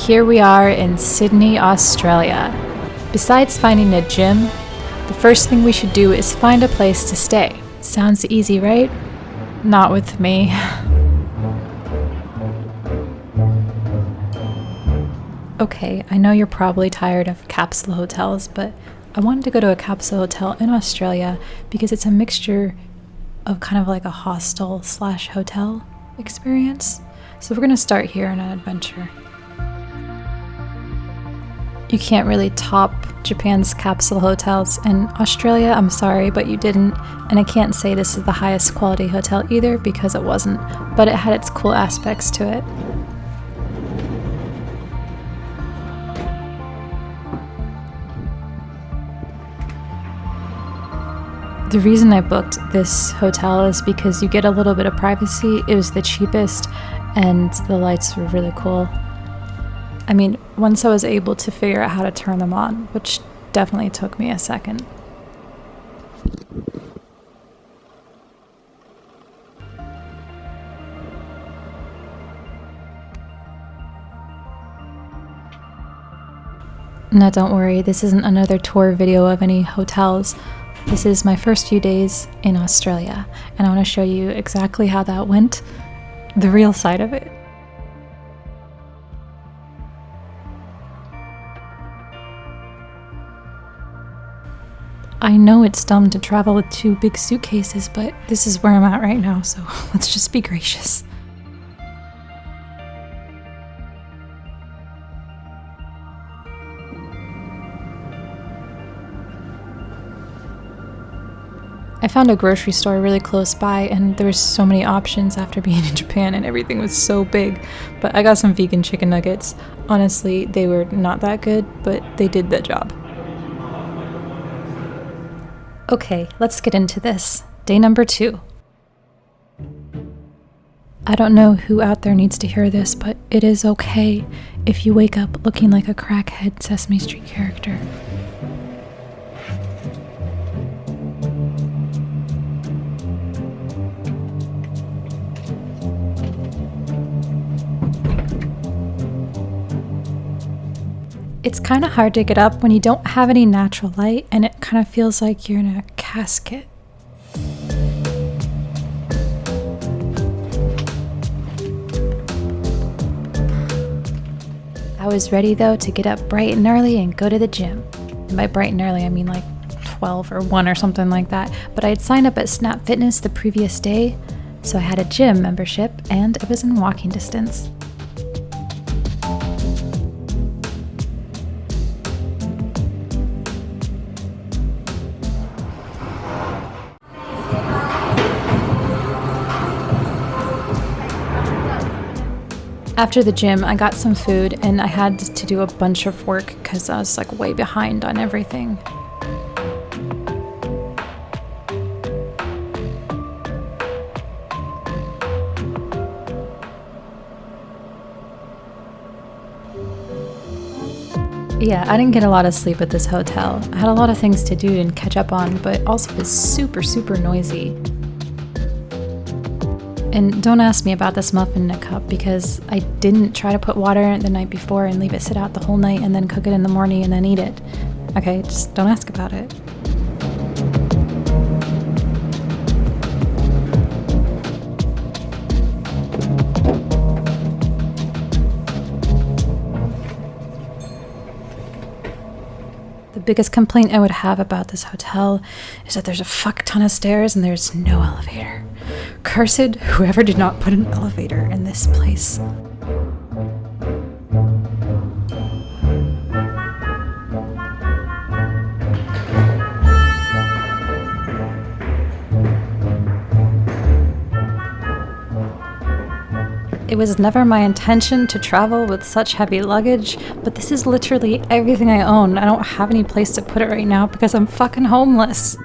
here we are in Sydney, Australia. Besides finding a gym, the first thing we should do is find a place to stay. Sounds easy, right? Not with me. Okay, I know you're probably tired of capsule hotels, but I wanted to go to a capsule hotel in Australia because it's a mixture of kind of like a hostel slash hotel experience. So we're gonna start here on an adventure. You can't really top Japan's capsule hotels, and Australia, I'm sorry, but you didn't. And I can't say this is the highest quality hotel either because it wasn't, but it had its cool aspects to it. The reason I booked this hotel is because you get a little bit of privacy. It was the cheapest and the lights were really cool. I mean, once I was able to figure out how to turn them on, which definitely took me a second. Now, don't worry, this isn't another tour video of any hotels. This is my first few days in Australia, and I want to show you exactly how that went, the real side of it. I know it's dumb to travel with two big suitcases, but this is where I'm at right now, so let's just be gracious. I found a grocery store really close by and there were so many options after being in Japan and everything was so big. But I got some vegan chicken nuggets. Honestly, they were not that good, but they did the job. Okay, let's get into this. Day number two. I don't know who out there needs to hear this, but it is okay if you wake up looking like a crackhead Sesame Street character. It's kind of hard to get up when you don't have any natural light and it kind of feels like you're in a casket. I was ready though to get up bright and early and go to the gym. And by bright and early, I mean like 12 or 1 or something like that. But I had signed up at Snap Fitness the previous day, so I had a gym membership and it was in walking distance. After the gym, I got some food and I had to do a bunch of work because I was like way behind on everything. Yeah, I didn't get a lot of sleep at this hotel. I had a lot of things to do and catch up on, but also it's super, super noisy. And don't ask me about this muffin in a cup because I didn't try to put water in it the night before and leave it sit out the whole night and then cook it in the morning and then eat it. Okay, just don't ask about it. The biggest complaint I would have about this hotel is that there's a fuck ton of stairs and there's no elevator. Cursed whoever did not put an elevator in this place. It was never my intention to travel with such heavy luggage, but this is literally everything I own. I don't have any place to put it right now because I'm fucking homeless.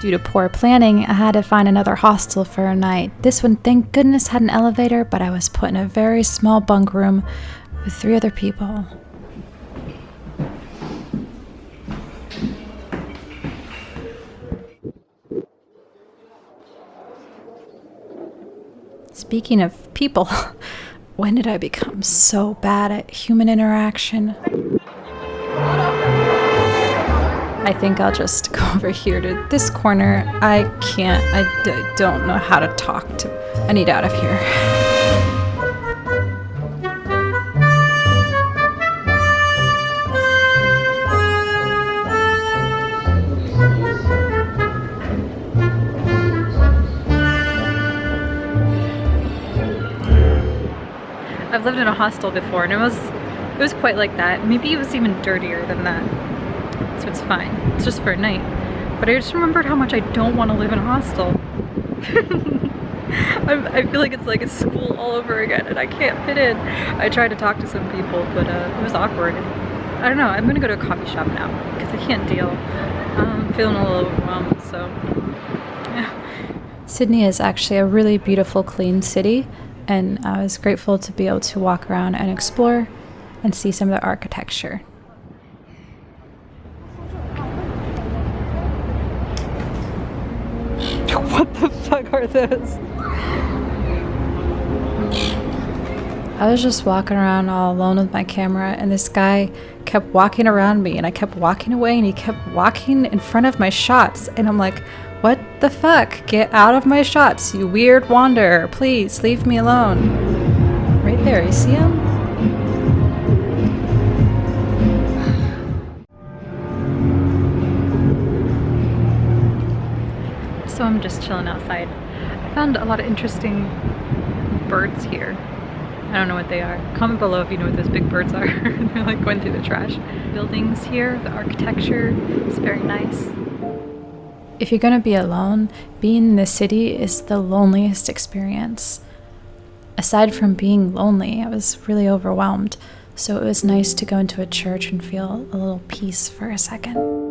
Due to poor planning, I had to find another hostel for a night. This one, thank goodness, had an elevator, but I was put in a very small bunk room with three other people. Speaking of people, When did I become so bad at human interaction? I think I'll just go over here to this corner. I can't, I d- don't know how to talk to. I need out of here. I've lived in a hostel before and it was it was quite like that. Maybe it was even dirtier than that. So it's fine. It's just for a night. But I just remembered how much I don't want to live in a hostel. I feel like it's like a school all over again and I can't fit in. I tried to talk to some people but uh, it was awkward. I don't know, I'm gonna go to a coffee shop now because I can't deal. I'm feeling a little overwhelmed, so yeah. Sydney is actually a really beautiful, clean city and I was grateful to be able to walk around and explore and see some of the architecture. what the fuck are those? I was just walking around all alone with my camera, and this guy kept walking around me, and I kept walking away, and he kept walking in front of my shots, and I'm like, what the fuck? Get out of my shots, you weird wanderer. Please, leave me alone. Right there, you see him? So I'm just chilling outside. I found a lot of interesting birds here. I don't know what they are. Comment below if you know what those big birds are. They're like going through the trash. Buildings here, the architecture is very nice. If you're gonna be alone, being in the city is the loneliest experience. Aside from being lonely, I was really overwhelmed, so it was nice to go into a church and feel a little peace for a second.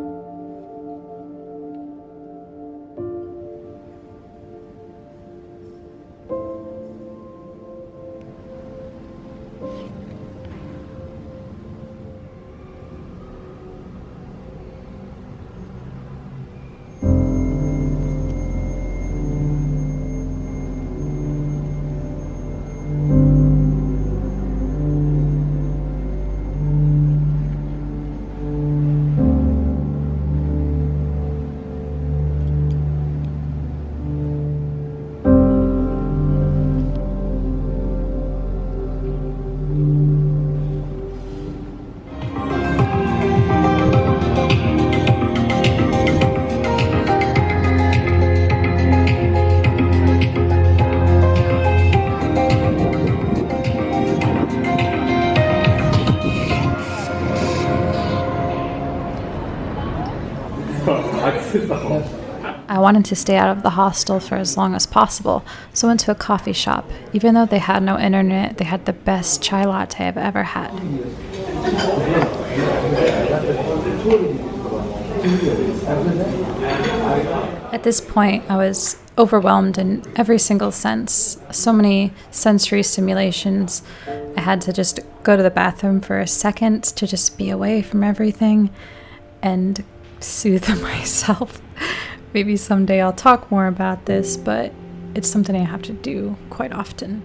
I wanted to stay out of the hostel for as long as possible, so went to a coffee shop. Even though they had no internet, they had the best chai latte I've ever had. At this point, I was overwhelmed in every single sense. So many sensory stimulations. I had to just go to the bathroom for a second to just be away from everything and soothe myself. Maybe someday I'll talk more about this, but it's something I have to do quite often.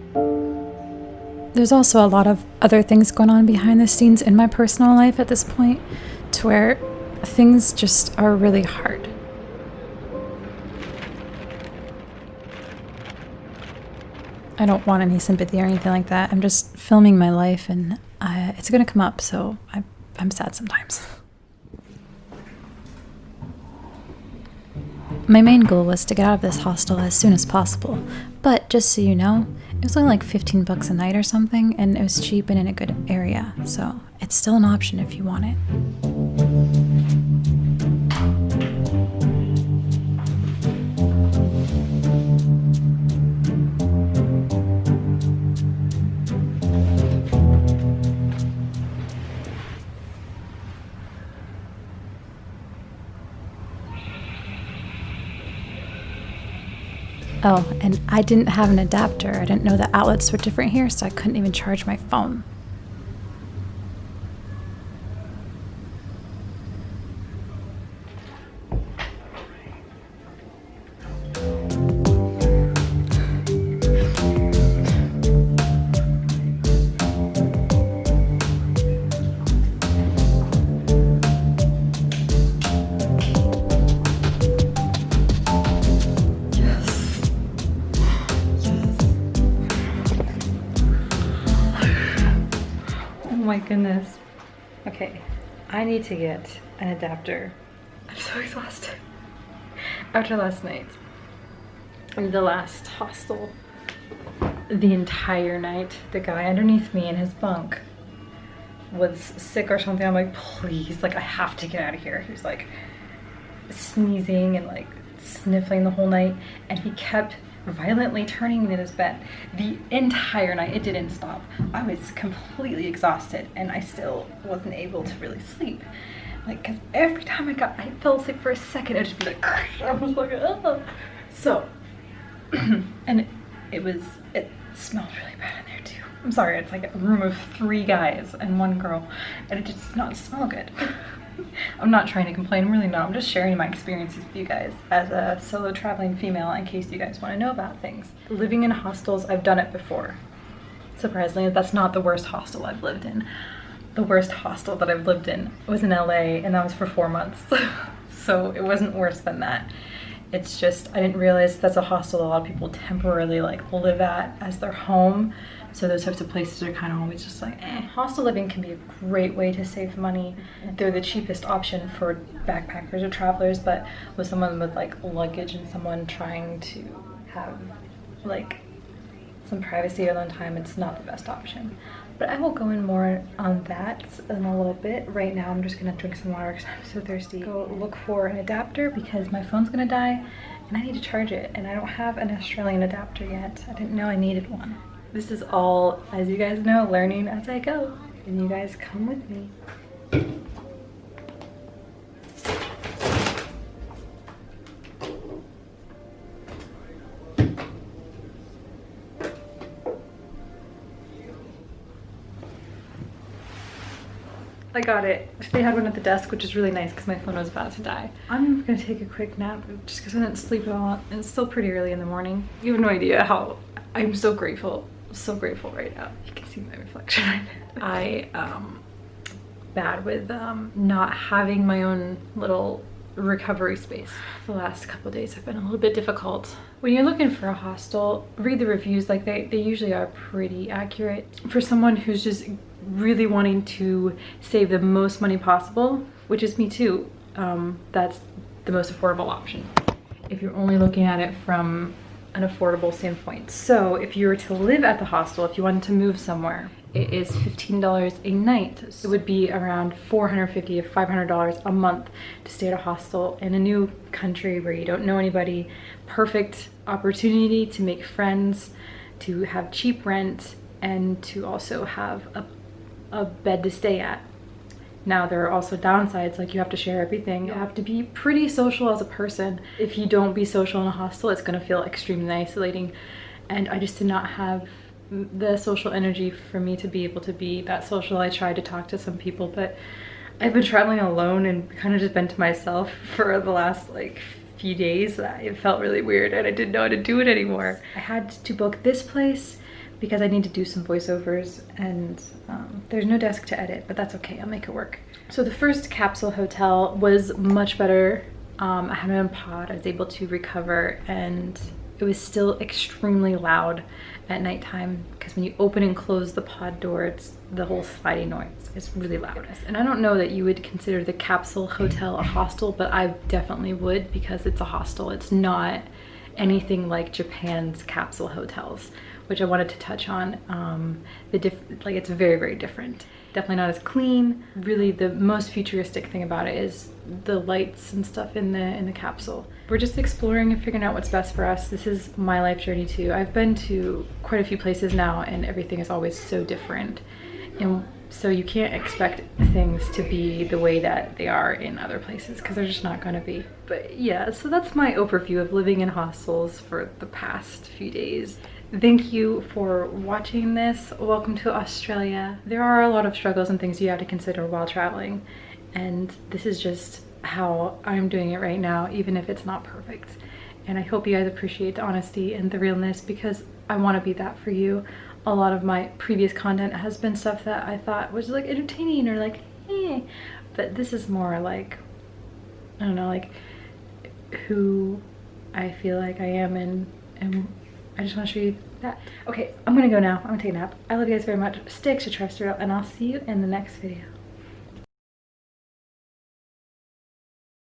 There's also a lot of other things going on behind the scenes in my personal life at this point, to where things just are really hard. I don't want any sympathy or anything like that. I'm just filming my life and uh, it's gonna come up, so I, I'm sad sometimes. My main goal was to get out of this hostel as soon as possible, but just so you know, it was only like 15 bucks a night or something, and it was cheap and in a good area, so it's still an option if you want it. Oh, and I didn't have an adapter. I didn't know the outlets were different here, so I couldn't even charge my phone. Okay, I need to get an adapter. I'm so exhausted after last night. The last hostel, the entire night, the guy underneath me in his bunk was sick or something. I'm like, please, like I have to get out of here. He was like sneezing and like sniffling the whole night and he kept violently turning in his bed the entire night. It didn't stop. I was completely exhausted and I still wasn't able to really sleep. Like, cause every time I got, I fell asleep for a second, I'd just be like, I was like, oh. So, and it, it was, it smelled really bad in there too. I'm sorry, it's like a room of three guys and one girl and it just does not smell good. I'm not trying to complain, I'm really not. I'm just sharing my experiences with you guys as a solo traveling female in case you guys want to know about things. Living in hostels, I've done it before. Surprisingly, that's not the worst hostel I've lived in. The worst hostel that I've lived in was in LA and that was for four months. so it wasn't worse than that. It's just, I didn't realize that's a hostel a lot of people temporarily like live at as their home. So those types of places are kind of always just like, eh. Hostel living can be a great way to save money. They're the cheapest option for backpackers or travelers, but with someone with like luggage and someone trying to have like some privacy alone time, it's not the best option. But I will go in more on that in a little bit. Right now, I'm just gonna drink some water because I'm so thirsty. Go look for an adapter because my phone's gonna die and I need to charge it. And I don't have an Australian adapter yet. I didn't know I needed one. This is all, as you guys know, learning as I go. And you guys come with me. Got it. They had one at the desk, which is really nice because my phone was about to die. I'm gonna take a quick nap just because I didn't sleep at all. And it's still pretty early in the morning. You have no idea how I'm so grateful, so grateful right now. You can see my reflection. I, um, bad with um, not having my own little recovery space. The last couple days have been a little bit difficult. When you're looking for a hostel, read the reviews, like they, they usually are pretty accurate. For someone who's just really wanting to save the most money possible, which is me too, um, that's the most affordable option. If you're only looking at it from an affordable standpoint. So if you were to live at the hostel, if you wanted to move somewhere, it is $15 a night. So it would be around $450 to $500 a month to stay at a hostel in a new country where you don't know anybody. Perfect opportunity to make friends, to have cheap rent, and to also have a, a bed to stay at. Now there are also downsides, like you have to share everything. You have to be pretty social as a person. If you don't be social in a hostel, it's gonna feel extremely isolating. And I just did not have the social energy for me to be able to be that social. I tried to talk to some people, but I've been traveling alone and kind of just been to myself for the last like few days. It felt really weird and I didn't know how to do it anymore. I had to book this place because I need to do some voiceovers and um, there's no desk to edit, but that's okay, I'll make it work. So the first capsule hotel was much better. Um, I had my own pod, I was able to recover and it was still extremely loud at nighttime because when you open and close the pod door, it's the whole sliding noise is really loud. And I don't know that you would consider the capsule hotel a hostel, but I definitely would because it's a hostel. It's not anything like Japan's capsule hotels which I wanted to touch on. Um, the diff like it's very, very different. Definitely not as clean. Really the most futuristic thing about it is the lights and stuff in the in the capsule. We're just exploring and figuring out what's best for us. This is my life journey too. I've been to quite a few places now and everything is always so different. And so you can't expect things to be the way that they are in other places because they're just not going to be. But yeah, so that's my overview of living in hostels for the past few days. Thank you for watching this. Welcome to Australia. There are a lot of struggles and things you have to consider while traveling. And this is just how I'm doing it right now, even if it's not perfect. And I hope you guys appreciate the honesty and the realness because I want to be that for you. A lot of my previous content has been stuff that I thought was like entertaining or like, eh. But this is more like, I don't know, like who I feel like I am and, and I just want to show you that. Okay, I'm gonna go now. I'm gonna take a nap. I love you guys very much. Stay extraterrestrial and I'll see you in the next video.